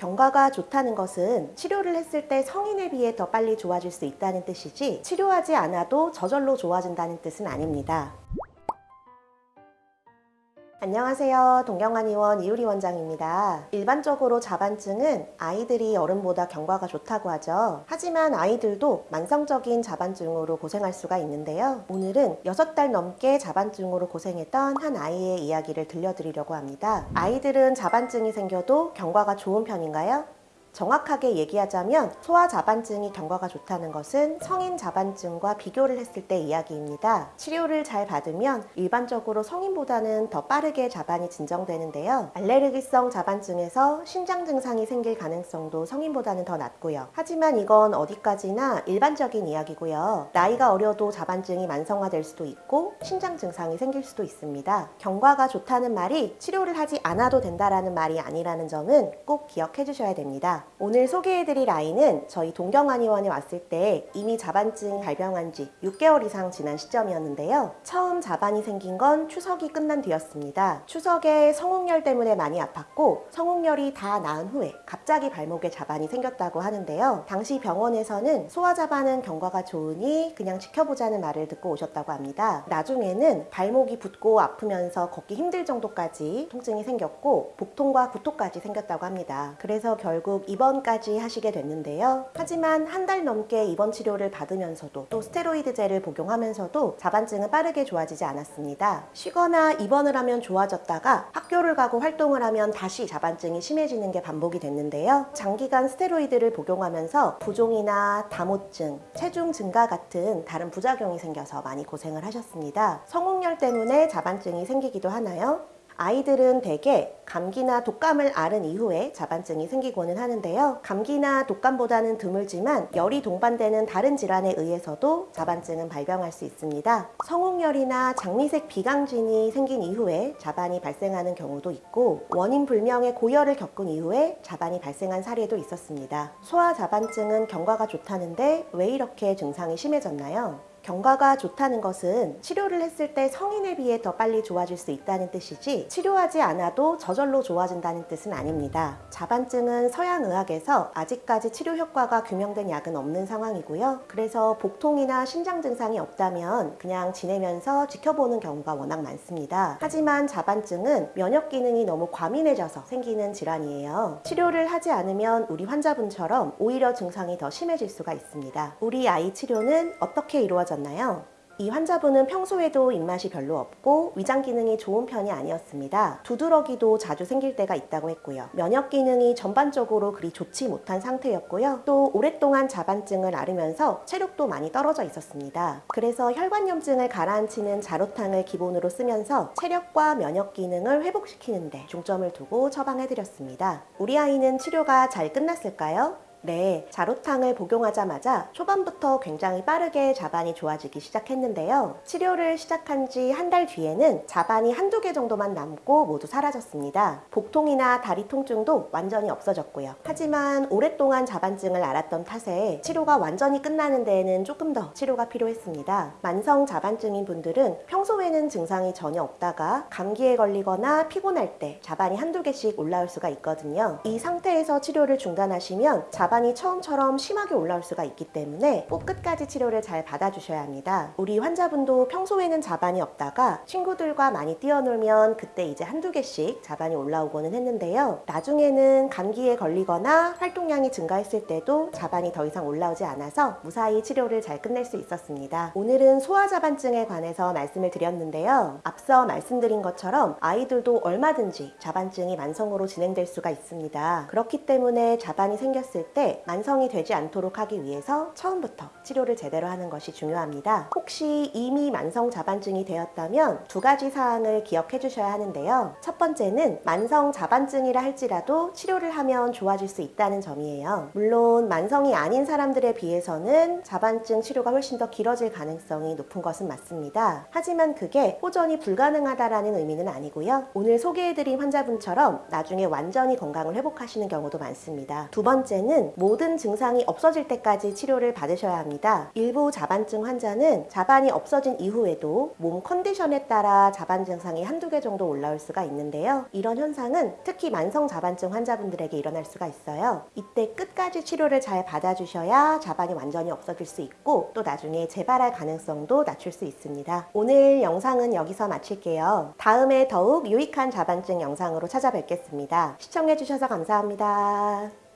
경과가 좋다는 것은 치료를 했을 때 성인에 비해 더 빨리 좋아질 수 있다는 뜻이지 치료하지 않아도 저절로 좋아진다는 뜻은 아닙니다. 안녕하세요. 동경환 의원 이유리 원장입니다. 일반적으로 자반증은 아이들이 어른보다 경과가 좋다고 하죠. 하지만 아이들도 만성적인 자반증으로 고생할 수가 있는데요. 오늘은 6달 넘게 자반증으로 고생했던 한 아이의 이야기를 들려드리려고 합니다. 아이들은 자반증이 생겨도 경과가 좋은 편인가요? 정확하게 얘기하자면 소아 자반증이 경과가 좋다는 것은 성인 자반증과 비교를 했을 때 이야기입니다. 치료를 잘 받으면 일반적으로 성인보다는 더 빠르게 자반이 진정되는데요. 알레르기성 자반증에서 신장 증상이 생길 가능성도 성인보다는 더 낮고요. 하지만 이건 어디까지나 일반적인 이야기고요. 나이가 어려도 자반증이 만성화될 수도 있고 신장 증상이 생길 수도 있습니다. 경과가 좋다는 말이 치료를 하지 않아도 된다라는 말이 아니라는 점은 꼭 기억해 주셔야 됩니다. 오늘 소개해드릴 아이는 저희 동경한 의원에 왔을 때 이미 자반증 발병한 지 6개월 이상 지난 시점이었는데요. 처음 자반이 생긴 건 추석이 끝난 뒤였습니다. 추석에 성홍열 때문에 많이 아팠고 성홍열이 다 나은 후에 갑자기 발목에 자반이 생겼다고 하는데요. 당시 병원에서는 소아 자반은 경과가 좋으니 그냥 지켜보자는 말을 듣고 오셨다고 합니다. 나중에는 발목이 붓고 아프면서 걷기 힘들 정도까지 통증이 생겼고 복통과 구토까지 생겼다고 합니다. 그래서 결국 입원까지 하시게 됐는데요. 하지만 한 달 넘게 입원 치료를 받으면서도 또 스테로이드제를 복용하면서도 자반증은 빠르게 좋아지지 않았습니다. 쉬거나 입원을 하면 좋아졌다가 학교를 가고 활동을 하면 다시 자반증이 심해지는 게 반복이 됐는데요. 장기간 스테로이드를 복용하면서 부종이나 다모증, 체중 증가 같은 다른 부작용이 생겨서 많이 고생을 하셨습니다. 성홍열 때문에 자반증이 생기기도 하나요? 아이들은 대개 감기나 독감을 앓은 이후에 자반증이 생기고는 하는데요. 감기나 독감보다는 드물지만 열이 동반되는 다른 질환에 의해서도 자반증은 발병할 수 있습니다. 성홍열이나 장미색 비강진이 생긴 이후에 자반이 발생하는 경우도 있고 원인 불명의 고열을 겪은 이후에 자반이 발생한 사례도 있었습니다. 소아 자반증은 경과가 좋다는데 왜 이렇게 증상이 심해졌나요? 경과가 좋다는 것은 치료를 했을 때 성인에 비해 더 빨리 좋아질 수 있다는 뜻이지 치료하지 않아도 저절로 좋아진다는 뜻은 아닙니다. 자반증은 서양의학에서 아직까지 치료 효과가 규명된 약은 없는 상황이고요. 그래서 복통이나 신장 증상이 없다면 그냥 지내면서 지켜보는 경우가 워낙 많습니다. 하지만 자반증은 면역 기능이 너무 과민해져서 생기는 질환이에요. 치료를 하지 않으면 우리 환자분처럼 오히려 증상이 더 심해질 수가 있습니다. 우리 아이 치료는 어떻게 이루어져 나요? 이 환자분은 평소에도 입맛이 별로 없고 위장 기능이 좋은 편이 아니었습니다. 두드러기도 자주 생길 때가 있다고 했고요. 면역 기능이 전반적으로 그리 좋지 못한 상태였고요. 또 오랫동안 자반증을 앓으면서 체력도 많이 떨어져 있었습니다. 그래서 혈관염증을 가라앉히는 자로탕을 기본으로 쓰면서 체력과 면역 기능을 회복시키는데 중점을 두고 처방해드렸습니다. 우리 아이는 치료가 잘 끝났을까요? 네, 자로탕을 복용하자마자 초반부터 굉장히 빠르게 자반이 좋아지기 시작했는데요. 치료를 시작한 지 한 달 뒤에는 자반이 한두 개 정도만 남고 모두 사라졌습니다. 복통이나 다리 통증도 완전히 없어졌고요. 하지만 오랫동안 자반증을 앓았던 탓에 치료가 완전히 끝나는 데에는 조금 더 치료가 필요했습니다. 만성 자반증인 분들은 평소에는 증상이 전혀 없다가 감기에 걸리거나 피곤할 때 자반이 한두 개씩 올라올 수가 있거든요. 이 상태에서 치료를 중단하시면 자 자반이 처음처럼 심하게 올라올 수가 있기 때문에 꼭 끝까지 치료를 잘 받아주셔야 합니다. 우리 환자분도 평소에는 자반이 없다가 친구들과 많이 뛰어놀면 그때 이제 한두 개씩 자반이 올라오고는 했는데요. 나중에는 감기에 걸리거나 활동량이 증가했을 때도 자반이 더 이상 올라오지 않아서 무사히 치료를 잘 끝낼 수 있었습니다. 오늘은 소아자반증에 관해서 말씀을 드렸는데요. 앞서 말씀드린 것처럼 아이들도 얼마든지 자반증이 만성으로 진행될 수가 있습니다. 그렇기 때문에 자반이 생겼을 때 만성이 되지 않도록 하기 위해서 처음부터 치료를 제대로 하는 것이 중요합니다. 혹시 이미 만성 자반증이 되었다면 두 가지 사항을 기억해 주셔야 하는데요. 첫 번째는 만성 자반증이라 할지라도 치료를 하면 좋아질 수 있다는 점이에요. 물론 만성이 아닌 사람들에 비해서는 자반증 치료가 훨씬 더 길어질 가능성이 높은 것은 맞습니다. 하지만 그게 호전이 불가능하다라는 의미는 아니고요. 오늘 소개해드린 환자분처럼 나중에 완전히 건강을 회복하시는 경우도 많습니다. 두 번째는 모든 증상이 없어질 때까지 치료를 받으셔야 합니다. 일부 자반증 환자는 자반이 없어진 이후에도 몸 컨디션에 따라 자반 증상이 한두 개 정도 올라올 수가 있는데요. 이런 현상은 특히 만성 자반증 환자분들에게 일어날 수가 있어요. 이때 끝까지 치료를 잘 받아주셔야 자반이 완전히 없어질 수 있고 또 나중에 재발할 가능성도 낮출 수 있습니다. 오늘 영상은 여기서 마칠게요. 다음에 더욱 유익한 자반증 영상으로 찾아뵙겠습니다. 시청해주셔서 감사합니다.